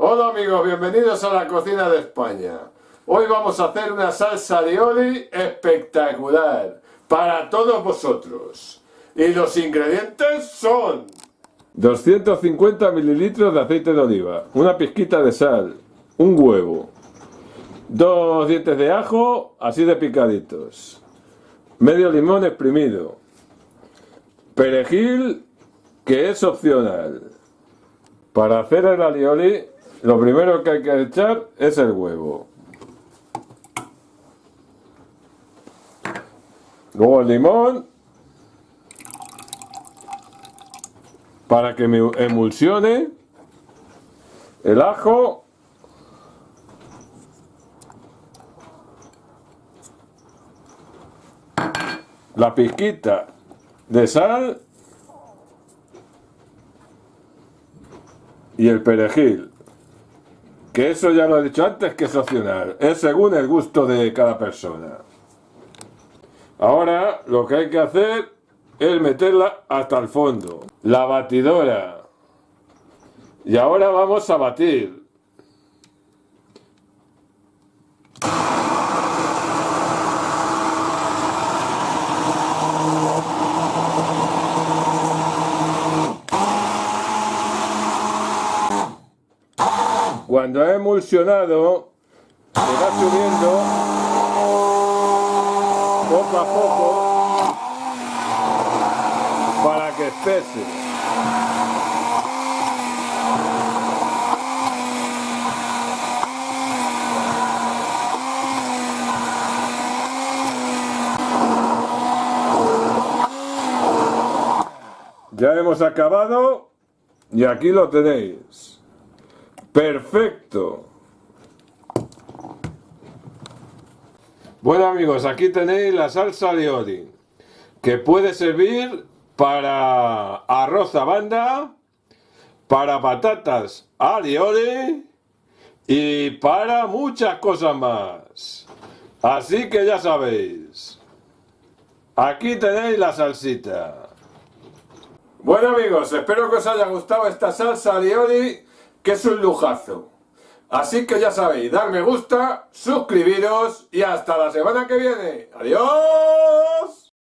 Hola amigos, bienvenidos a la cocina de España. Hoy vamos a hacer una salsa alioli espectacular para todos vosotros. Y los ingredientes son 250 mililitros de aceite de oliva, una pizquita de sal, un huevo, dos dientes de ajo así de picaditos, medio limón exprimido, perejil que es opcional. Para hacer el alioli lo primero que hay que echar es el huevo. Luego el limón. Para que me emulsione. El ajo. La pizquita de sal. Y el perejil que eso ya lo he dicho antes que es opcional es según el gusto de cada persona ahora lo que hay que hacer es meterla hasta el fondo. La batidora. Y ahora vamos a batir. Cuando ha emulsionado, se va subiendo poco a poco para que espese. Ya hemos acabado y aquí lo tenéis. Perfecto. Bueno amigos, aquí tenéis la salsa de Odin, que puede servir para arroz a banda, para patatas alioli y para muchas cosas más. Así que ya sabéis. Aquí tenéis la salsita. Bueno amigos, espero que os haya gustado esta salsa alioli, que es un lujazo. Así que ya sabéis, dar me gusta, suscribiros y hasta la semana que viene. ¡Adiós!